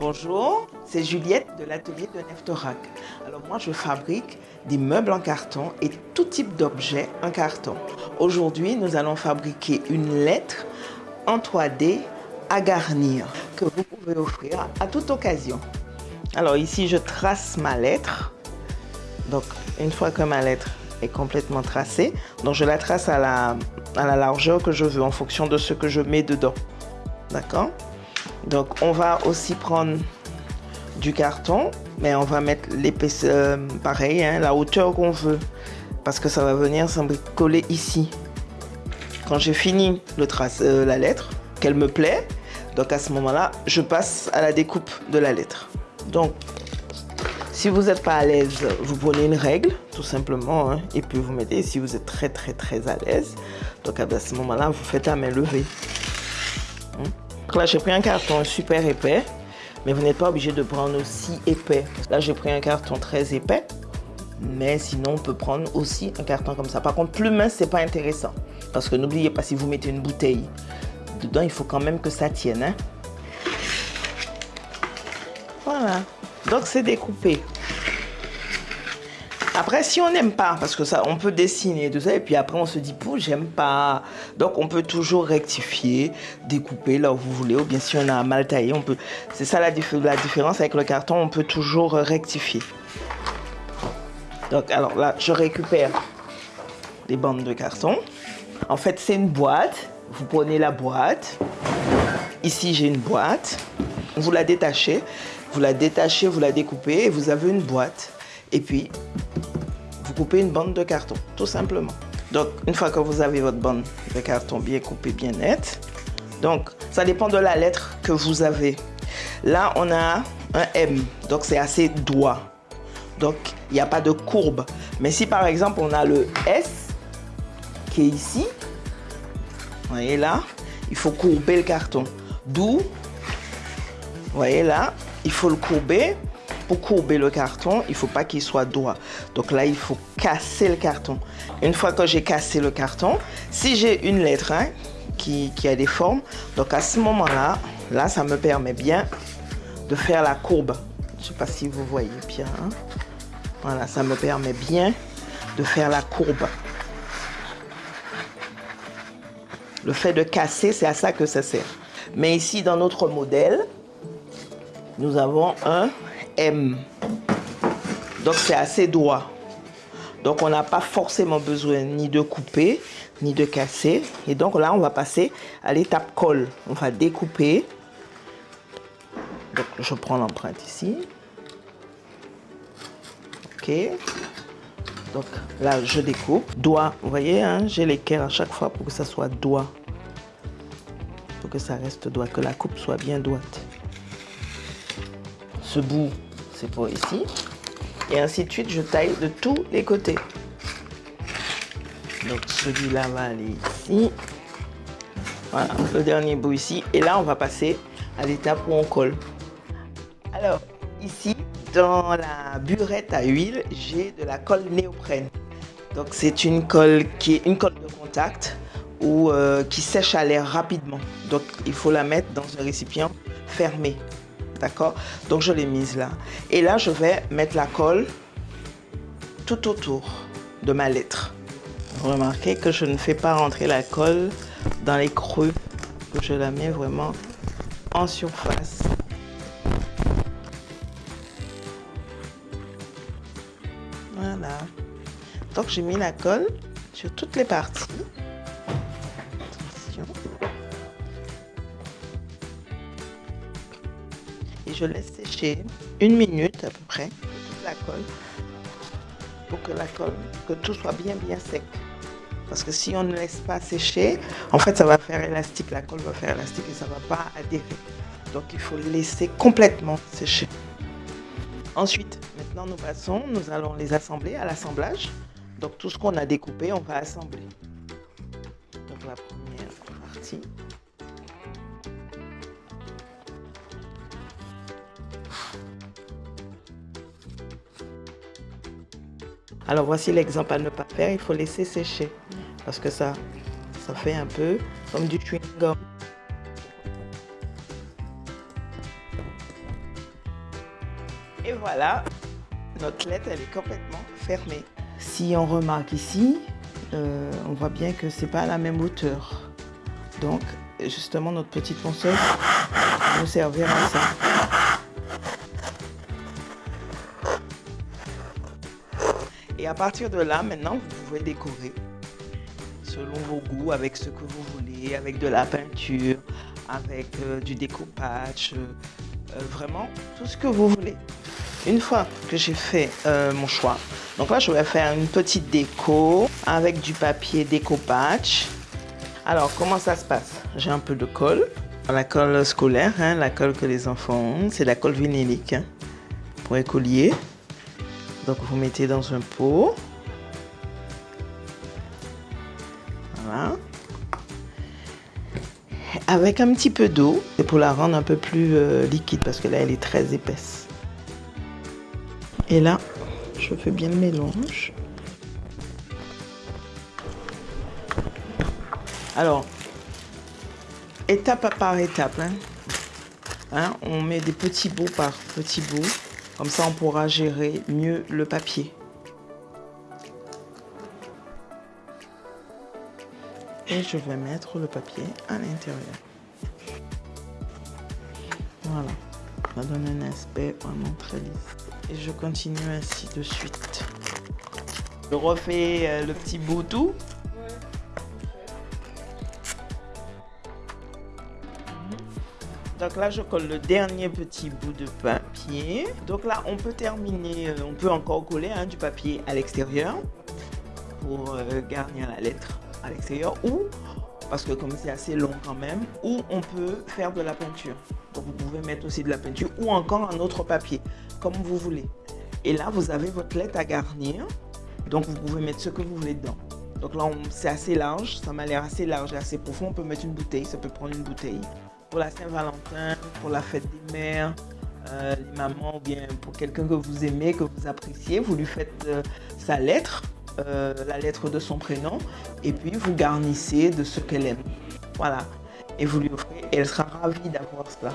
Bonjour, c'est Juliette de l'atelier de Neftorac. Alors moi je fabrique des meubles en carton et tout type d'objets en carton. Aujourd'hui nous allons fabriquer une lettre en 3D à garnir que vous pouvez offrir à toute occasion. Alors ici je trace ma lettre. Donc une fois que ma lettre est complètement tracée, donc je la trace à la, à la largeur que je veux en fonction de ce que je mets dedans. D'accord? Donc on va aussi prendre du carton, mais on va mettre l'épaisseur, pareil, hein, la hauteur qu'on veut, parce que ça va venir coller ici. Quand j'ai fini le trace, euh, la lettre, qu'elle me plaît, donc à ce moment-là, je passe à la découpe de la lettre. Donc, si vous n'êtes pas à l'aise, vous prenez une règle, tout simplement, hein, et puis vous mettez, si vous êtes très très très à l'aise, donc à ce moment-là, vous faites à main levée. Donc là, j'ai pris un carton super épais, mais vous n'êtes pas obligé de prendre aussi épais. Là, j'ai pris un carton très épais, mais sinon, on peut prendre aussi un carton comme ça. Par contre, plus mince, c'est pas intéressant. Parce que n'oubliez pas, si vous mettez une bouteille dedans, il faut quand même que ça tienne. Hein. Voilà. Donc, c'est découpé. Après, si on n'aime pas, parce que ça, on peut dessiner tout ça, et puis après on se dit, j'aime pas. Donc on peut toujours rectifier, découper là où vous voulez, ou bien si on a mal taillé, on peut. C'est ça la différence avec le carton, on peut toujours rectifier. Donc alors là, je récupère les bandes de carton. En fait, c'est une boîte. Vous prenez la boîte. Ici, j'ai une boîte. Vous la détachez. Vous la détachez, vous la découpez et vous avez une boîte. Et puis, couper une bande de carton, tout simplement. Donc, une fois que vous avez votre bande de carton bien coupée, bien nette, donc, ça dépend de la lettre que vous avez. Là, on a un M, donc c'est assez droit. Donc, il n'y a pas de courbe. Mais si par exemple, on a le S qui est ici, voyez là, il faut courber le carton. D'où, voyez là, il faut le courber pour courber le carton, il faut pas qu'il soit droit. Donc là, il faut casser le carton. Une fois que j'ai cassé le carton, si j'ai une lettre hein, qui, a des formes, donc à ce moment-là, là, ça me permet bien de faire la courbe. Je sais pas si vous voyez bien. Hein. Voilà, ça me permet bien de faire la courbe. Le fait de casser, c'est à ça que ça sert. Mais ici, dans notre modèle, nous avons un Donc c'est assez droit. Donc on n'a pas forcément besoin ni de couper, ni de casser. Et donc là, on va passer à l'étape colle. On va découper. Donc je prends l'empreinte ici. Ok. Donc là, je découpe. Doigt, vous voyez, hein, j'ai l'équerre à chaque fois pour que ça soit doigt. Pour que ça reste droit, que la coupe soit bien droite. Ce bout, c'est pour ici. Et ainsi de suite, je taille de tous les côtés. Donc celui-là va aller ici. Voilà, le dernier bout ici. Et là, on va passer à l'étape où on colle. Alors, ici, dans la burette à huile, j'ai de la colle néoprène. Donc c'est une colle qui est une colle de contact ou euh, qui sèche à l'air rapidement. Donc il faut la mettre dans un récipient fermé. D'accord Donc je l'ai mise là. Et là, je vais mettre la colle tout autour de ma lettre. Remarquez que je ne fais pas rentrer la colle dans les creux. Je la mets vraiment en surface. Voilà. Donc j'ai mis la colle sur toutes les parties. Je laisse sécher une minute à peu près la colle pour que la colle, que tout soit bien bien sec. Parce que si on ne laisse pas sécher, en fait ça va faire élastique, la colle va faire élastique et ça va pas adhérer. Donc il faut laisser complètement sécher. Ensuite, maintenant nous passons, nous allons les assembler à l'assemblage. Donc tout ce qu'on a découpé, on va assembler. Donc la première partie. Alors voici l'exemple à ne pas faire, il faut laisser sécher parce que ça, ça fait un peu comme du chewing-gum. Et voilà, notre lettre, elle est complètement fermée. Si on remarque ici, euh, on voit bien que c'est pas à la même hauteur. Donc, justement, notre petite ponceuse nous servir à ça. Et à partir de là, maintenant, vous pouvez décorer selon vos goûts, avec ce que vous voulez, avec de la peinture, avec euh, du découpage, euh, euh, vraiment tout ce que vous voulez. Une fois que j'ai fait mon choix, donc là je vais faire une petite déco avec du papier découpage. Alors comment ça se passe? J'ai un peu de colle, la colle scolaire, hein, la colle que les enfants ont, c'est la colle vinylique hein, pour écolier. Donc vous mettez dans un pot. Avec un petit peu d'eau, c'est pour la rendre un peu plus euh, liquide parce que là elle est très épaisse. Et là, je fais bien le mélange. Alors, étape par étape, hein. Hein, on met des petits bouts par petits bouts. Comme ça, on pourra gérer mieux le papier. Et je vais mettre le papier à l'intérieur. Voilà. Ça donne un aspect vraiment très lisse. Et je continue ainsi de suite. Je refais euh, le petit bout tout. Donc là, je colle le dernier petit bout de papier. Donc là, on peut terminer, euh, on peut encore coller hein, du papier à l'extérieur pour euh, garnir la lettre à l'extérieur ou, parce que comme c'est assez long quand même, ou on peut faire de la peinture. Donc vous pouvez mettre aussi de la peinture ou encore un autre papier, comme vous voulez. Et là, vous avez votre lettre à garnir. Donc vous pouvez mettre ce que vous voulez dedans. Donc là, c'est assez large, ça m'a l'air assez large et assez profond. On peut mettre une bouteille, ça peut prendre une bouteille pour la Saint-Valentin, pour la fête des mères, euh, les mamans ou bien pour quelqu'un que vous aimez, que vous appréciez, vous lui faites euh, sa lettre, euh, la lettre de son prénom, et puis vous garnissez de ce qu'elle aime. Voilà. Et vous lui offrez, et elle sera ravie d'avoir cela.